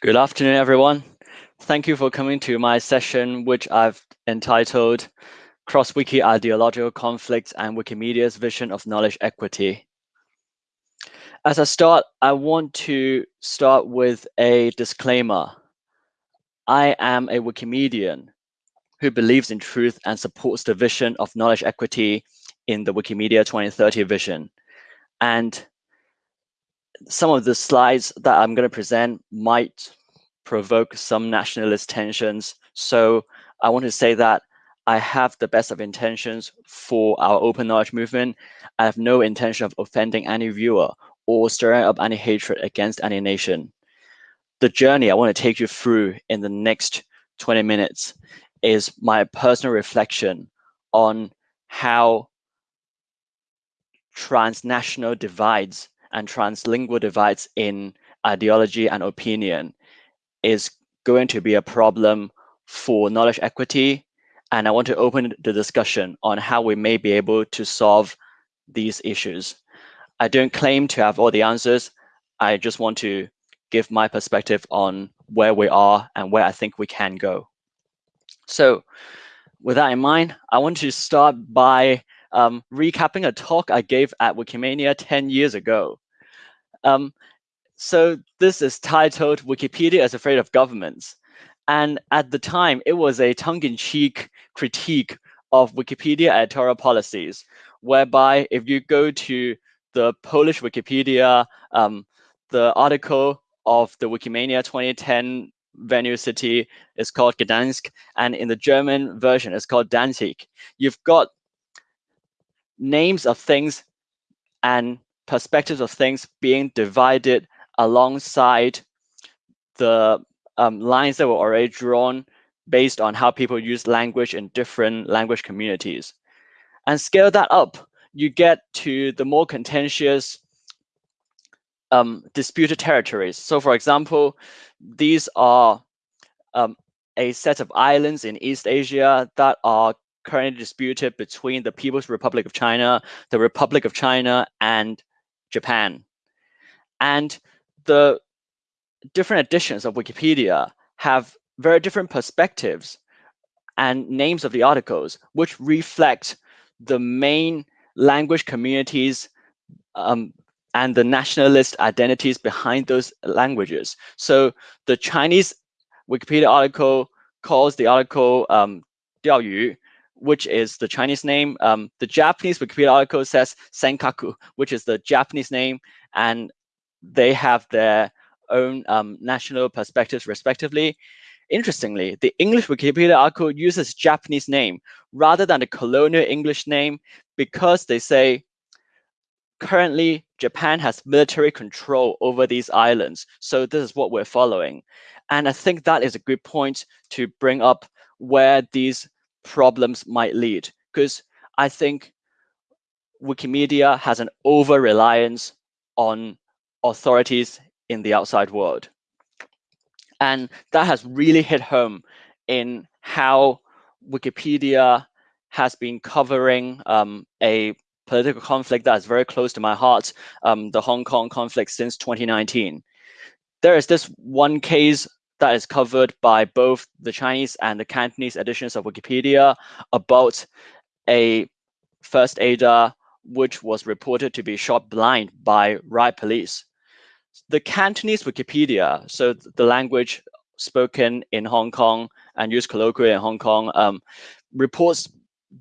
Good afternoon, everyone. Thank you for coming to my session, which I've entitled Cross-Wiki Ideological Conflicts and Wikimedia's Vision of Knowledge Equity. As I start, I want to start with a disclaimer. I am a Wikimedian who believes in truth and supports the vision of knowledge equity in the Wikimedia 2030 vision. And some of the slides that I'm going to present might provoke some nationalist tensions. So I want to say that I have the best of intentions for our open knowledge movement. I have no intention of offending any viewer or stirring up any hatred against any nation. The journey I want to take you through in the next 20 minutes is my personal reflection on how transnational divides and translingual divides in ideology and opinion is going to be a problem for knowledge equity. And I want to open the discussion on how we may be able to solve these issues. I don't claim to have all the answers. I just want to give my perspective on where we are and where I think we can go. So with that in mind, I want to start by um, recapping a talk I gave at Wikimania 10 years ago. Um, so this is titled Wikipedia is Afraid of Governments. And at the time, it was a tongue-in-cheek critique of Wikipedia editorial policies, whereby if you go to the Polish Wikipedia, um, the article of the Wikimania 2010 venue city is called Gdansk, and in the German version, it's called Danzig. You've got names of things and perspectives of things being divided alongside the um, lines that were already drawn based on how people use language in different language communities. And scale that up, you get to the more contentious um, disputed territories. So for example, these are um, a set of islands in East Asia that are currently disputed between the People's Republic of China, the Republic of China, and Japan. And the different editions of Wikipedia have very different perspectives and names of the articles, which reflect the main language communities um, and the nationalist identities behind those languages. So the Chinese Wikipedia article calls the article um, 钓鱼, which is the Chinese name. Um, the Japanese Wikipedia article says Senkaku, which is the Japanese name, and they have their own um, national perspectives respectively. Interestingly, the English Wikipedia article uses Japanese name rather than the colonial English name because they say currently Japan has military control over these islands. So this is what we're following. And I think that is a good point to bring up where these problems might lead, because I think Wikimedia has an over reliance on authorities in the outside world. And that has really hit home in how Wikipedia has been covering um, a political conflict that is very close to my heart, um, the Hong Kong conflict since 2019. There is this one case that is covered by both the Chinese and the Cantonese editions of Wikipedia about a first aider which was reported to be shot blind by riot police. The Cantonese Wikipedia, so the language spoken in Hong Kong and used colloquially in Hong Kong, um, reports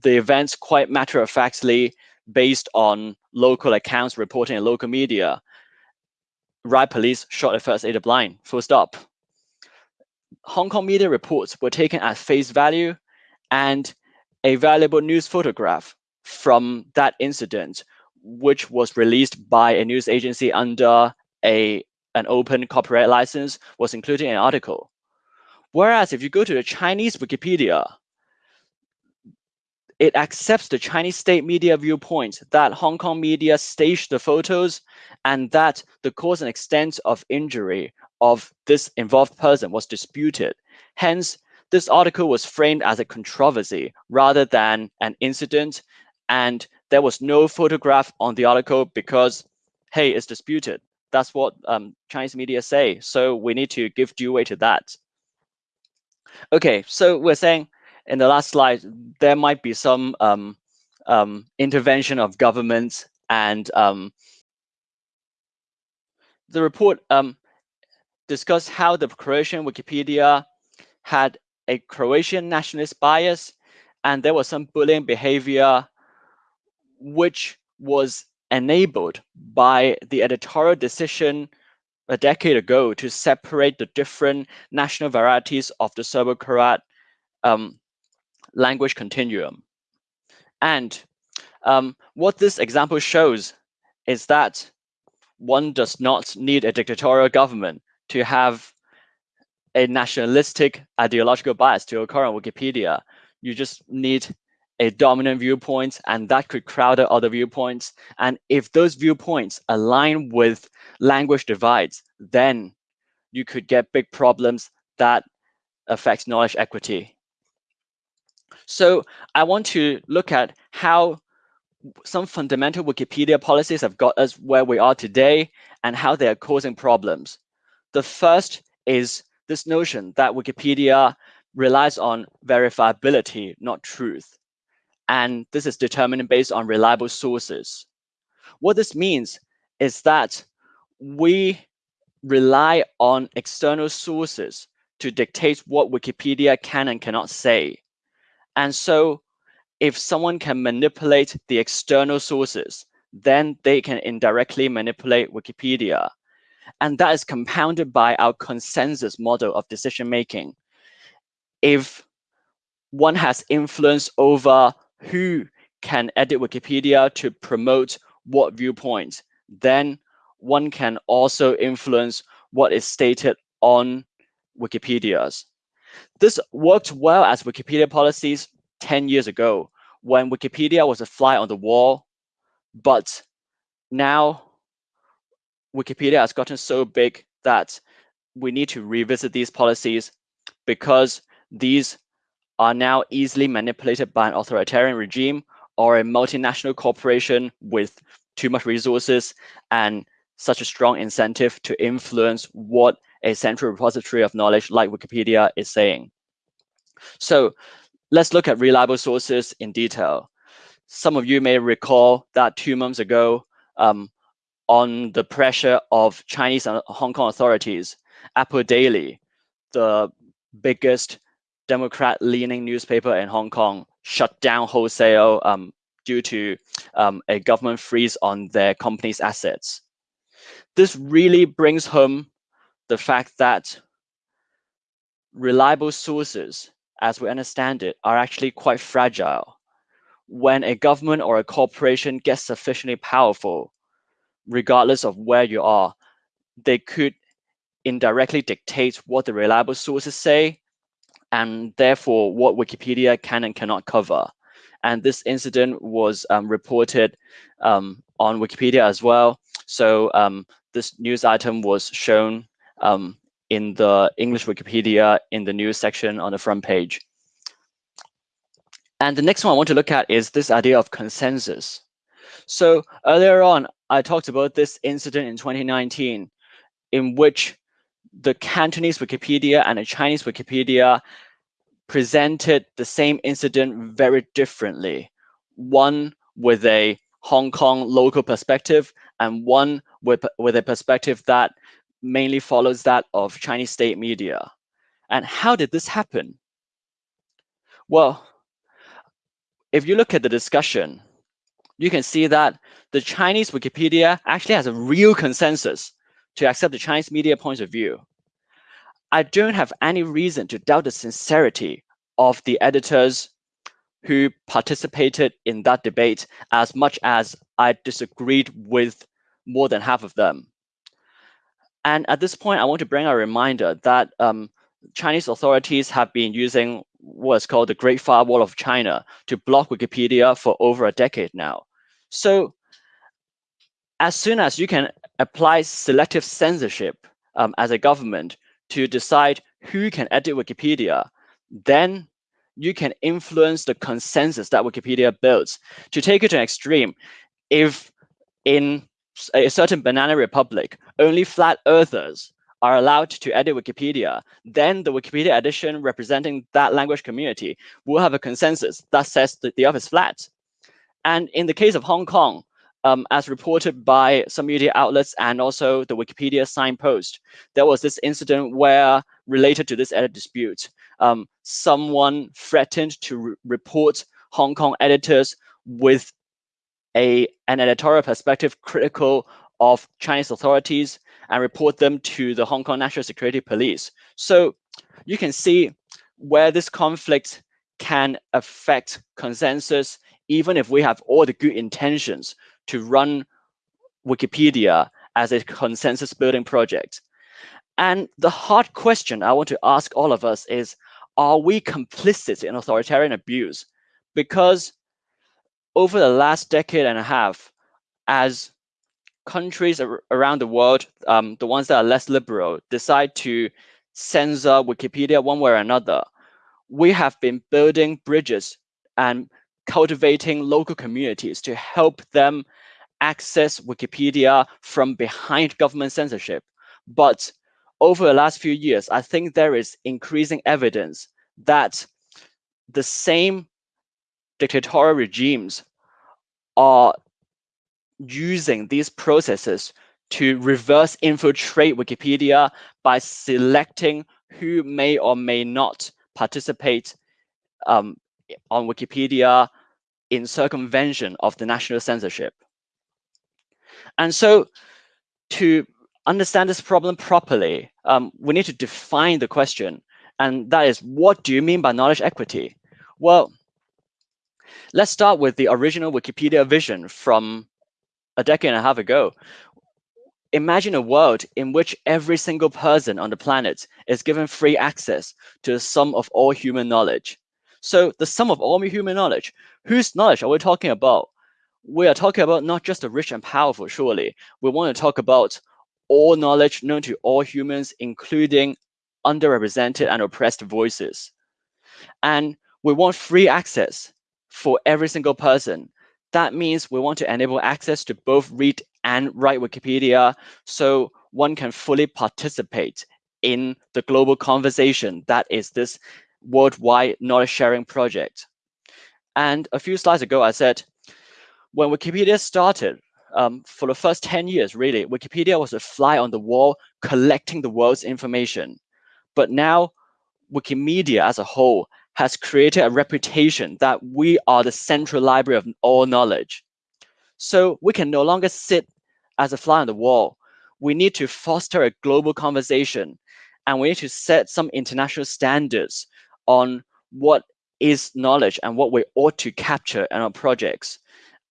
the events quite matter-of-factly based on local accounts reporting in local media. Riot police shot a first aider blind, full stop. Hong Kong media reports were taken at face value and a valuable news photograph from that incident, which was released by a news agency under a an open copyright license, was included in an article. Whereas if you go to the Chinese Wikipedia, it accepts the Chinese state media viewpoint that Hong Kong media staged the photos and that the cause and extent of injury of this involved person was disputed. Hence, this article was framed as a controversy rather than an incident, and there was no photograph on the article because, hey, it's disputed. That's what um, Chinese media say. So we need to give due weight to that. Okay, so we're saying in the last slide, there might be some um, um, intervention of governments and um, the report discussed how the Croatian Wikipedia had a Croatian nationalist bias and there was some bullying behavior which was enabled by the editorial decision a decade ago to separate the different national varieties of the Serbo-Croat um, language continuum. And um, what this example shows is that one does not need a dictatorial government to have a nationalistic ideological bias to occur on Wikipedia. You just need a dominant viewpoint and that could crowd out other viewpoints. And if those viewpoints align with language divides, then you could get big problems that affect knowledge equity. So I want to look at how some fundamental Wikipedia policies have got us where we are today and how they are causing problems. The first is this notion that Wikipedia relies on verifiability, not truth. And this is determined based on reliable sources. What this means is that we rely on external sources to dictate what Wikipedia can and cannot say. And so if someone can manipulate the external sources, then they can indirectly manipulate Wikipedia. And that is compounded by our consensus model of decision making. If one has influence over who can edit Wikipedia to promote what viewpoint, then one can also influence what is stated on Wikipedia's. This worked well as Wikipedia policies 10 years ago when Wikipedia was a fly on the wall, but now Wikipedia has gotten so big that we need to revisit these policies because these are now easily manipulated by an authoritarian regime or a multinational corporation with too much resources and such a strong incentive to influence what a central repository of knowledge like Wikipedia is saying. So let's look at reliable sources in detail. Some of you may recall that two months ago, um, on the pressure of Chinese and Hong Kong authorities, Apple Daily, the biggest Democrat-leaning newspaper in Hong Kong, shut down wholesale um, due to um, a government freeze on their company's assets. This really brings home the fact that reliable sources as we understand it, are actually quite fragile. When a government or a corporation gets sufficiently powerful, regardless of where you are, they could indirectly dictate what the reliable sources say, and therefore what Wikipedia can and cannot cover. And this incident was um, reported um, on Wikipedia as well. So um, this news item was shown um, in the English Wikipedia in the news section on the front page. And the next one I want to look at is this idea of consensus. So earlier on, I talked about this incident in 2019 in which the Cantonese Wikipedia and the Chinese Wikipedia presented the same incident very differently. One with a Hong Kong local perspective and one with, with a perspective that mainly follows that of Chinese state media. And how did this happen? Well, if you look at the discussion, you can see that the Chinese Wikipedia actually has a real consensus to accept the Chinese media point of view. I don't have any reason to doubt the sincerity of the editors who participated in that debate as much as I disagreed with more than half of them. And at this point, I want to bring a reminder that um, Chinese authorities have been using what's called the Great Firewall of China to block Wikipedia for over a decade now. So as soon as you can apply selective censorship um, as a government to decide who can edit Wikipedia, then you can influence the consensus that Wikipedia builds. To take it to an extreme, if in a certain banana republic, only flat earthers are allowed to edit Wikipedia, then the Wikipedia edition representing that language community will have a consensus that says that the earth is flat. And in the case of Hong Kong, um, as reported by some media outlets and also the Wikipedia signpost, there was this incident where, related to this edit dispute, um, someone threatened to re report Hong Kong editors with a, an editorial perspective critical of Chinese authorities and report them to the Hong Kong National Security Police. So you can see where this conflict can affect consensus, even if we have all the good intentions to run Wikipedia as a consensus building project. And the hard question I want to ask all of us is, are we complicit in authoritarian abuse? Because over the last decade and a half, as countries ar around the world, um, the ones that are less liberal, decide to censor Wikipedia one way or another, we have been building bridges and cultivating local communities to help them access Wikipedia from behind government censorship. But over the last few years, I think there is increasing evidence that the same dictatorial regimes are using these processes to reverse infiltrate Wikipedia by selecting who may or may not participate um, on Wikipedia in circumvention of the national censorship. And so to understand this problem properly, um, we need to define the question. And that is, what do you mean by knowledge equity? Well, let's start with the original Wikipedia vision from a decade and a half ago. Imagine a world in which every single person on the planet is given free access to the sum of all human knowledge. So the sum of all human knowledge, whose knowledge are we talking about? We are talking about not just the rich and powerful, surely. We want to talk about all knowledge known to all humans, including underrepresented and oppressed voices. And we want free access for every single person that means we want to enable access to both read and write Wikipedia so one can fully participate in the global conversation that is this worldwide knowledge sharing project. And a few slides ago, I said, when Wikipedia started, um, for the first 10 years, really, Wikipedia was a fly on the wall collecting the world's information. But now, Wikimedia as a whole has created a reputation that we are the central library of all knowledge. So we can no longer sit as a fly on the wall. We need to foster a global conversation and we need to set some international standards on what is knowledge and what we ought to capture in our projects.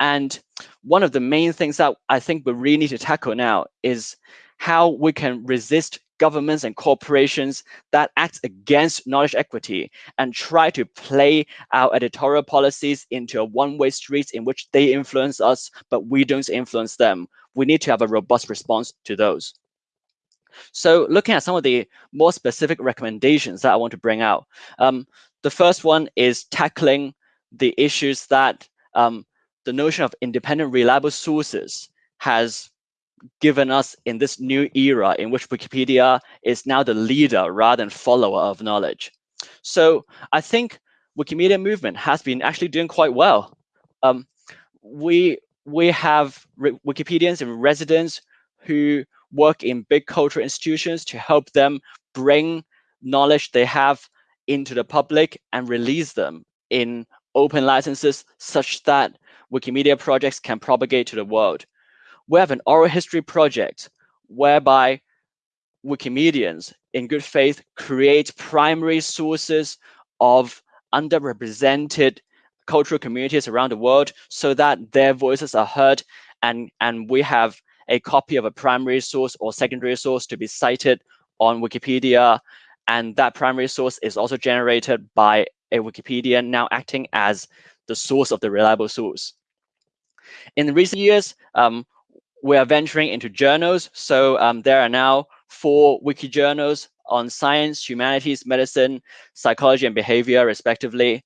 And one of the main things that I think we really need to tackle now is how we can resist governments and corporations that act against knowledge equity and try to play our editorial policies into a one-way street in which they influence us, but we don't influence them. We need to have a robust response to those. So looking at some of the more specific recommendations that I want to bring out. Um, the first one is tackling the issues that um, the notion of independent reliable sources has given us in this new era in which Wikipedia is now the leader rather than follower of knowledge. So I think Wikimedia movement has been actually doing quite well. Um, we we have Wikipedians in residence who work in big cultural institutions to help them bring knowledge they have into the public and release them in open licenses such that Wikimedia projects can propagate to the world. We have an oral history project whereby Wikimedians in good faith create primary sources of underrepresented cultural communities around the world so that their voices are heard and, and we have a copy of a primary source or secondary source to be cited on Wikipedia. And that primary source is also generated by a Wikipedian now acting as the source of the reliable source. In recent years, um, we are venturing into journals. So um, there are now four wiki journals on science, humanities, medicine, psychology, and behavior, respectively.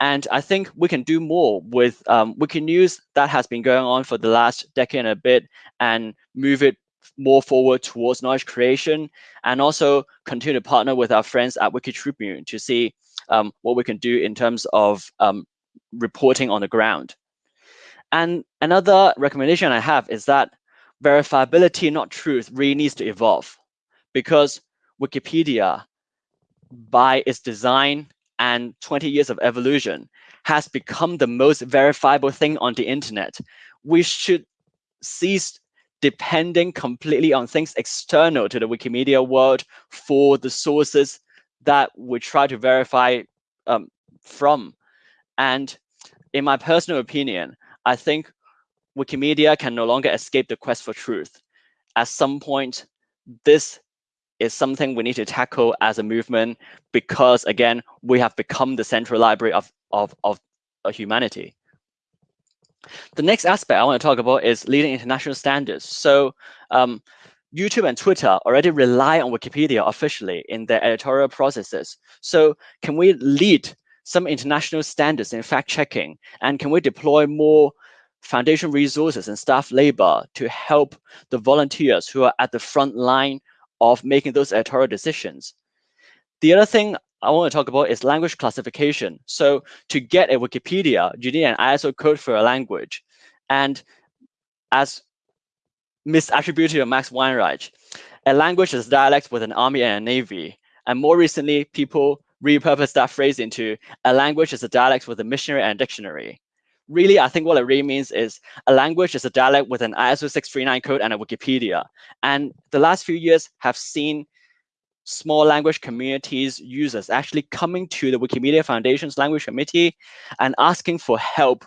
And I think we can do more with um, Wiki News that has been going on for the last decade and a bit and move it more forward towards knowledge creation and also continue to partner with our friends at Wikitribune to see um, what we can do in terms of um, reporting on the ground. And another recommendation I have is that verifiability, not truth, really needs to evolve because Wikipedia, by its design and 20 years of evolution, has become the most verifiable thing on the internet. We should cease depending completely on things external to the Wikimedia world for the sources that we try to verify um, from. And in my personal opinion, I think Wikimedia can no longer escape the quest for truth. At some point, this is something we need to tackle as a movement because, again, we have become the central library of, of, of humanity. The next aspect I want to talk about is leading international standards. So um, YouTube and Twitter already rely on Wikipedia officially in their editorial processes. So can we lead some international standards in fact checking? And can we deploy more foundation resources and staff labor to help the volunteers who are at the front line of making those editorial decisions? The other thing I want to talk about is language classification. So to get a Wikipedia, you need an ISO code for a language. And as misattributed to Max Weinreich, a language is a dialect with an army and a navy. And more recently, people repurposed that phrase into a language is a dialect with a missionary and a dictionary. Really, I think what it really means is a language is a dialect with an ISO 639 code and a Wikipedia. And the last few years have seen small language communities users actually coming to the Wikimedia Foundation's language committee and asking for help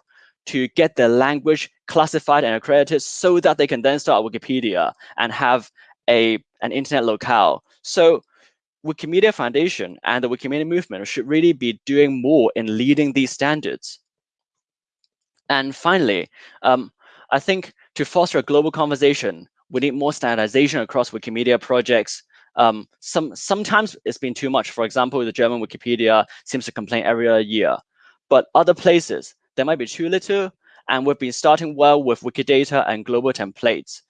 to get their language classified and accredited so that they can then start Wikipedia and have a an internet locale. So Wikimedia Foundation and the Wikimedia movement should really be doing more in leading these standards. And finally, um, I think to foster a global conversation, we need more standardization across Wikimedia projects um, some sometimes it's been too much. For example, the German Wikipedia seems to complain every year, but other places there might be too little. And we've been starting well with Wikidata and global templates.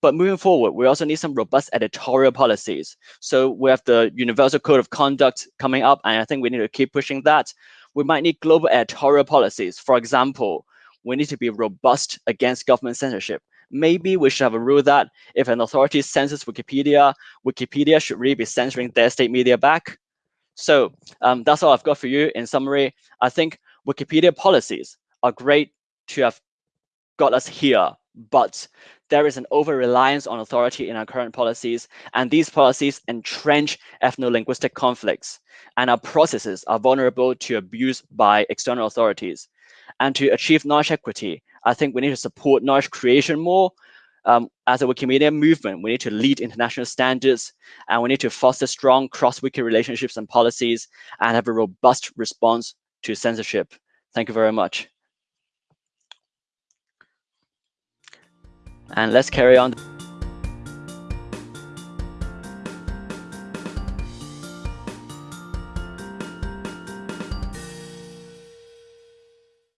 But moving forward, we also need some robust editorial policies. So we have the Universal Code of Conduct coming up, and I think we need to keep pushing that. We might need global editorial policies. For example, we need to be robust against government censorship maybe we should have a rule that if an authority censors Wikipedia, Wikipedia should really be censoring their state media back. So um, that's all I've got for you. In summary, I think Wikipedia policies are great to have got us here, but there is an over-reliance on authority in our current policies, and these policies entrench ethno-linguistic conflicts, and our processes are vulnerable to abuse by external authorities. And to achieve knowledge equity, I think we need to support knowledge creation more. Um, as a Wikimedia movement, we need to lead international standards and we need to foster strong cross-wiki relationships and policies and have a robust response to censorship. Thank you very much. And let's carry on.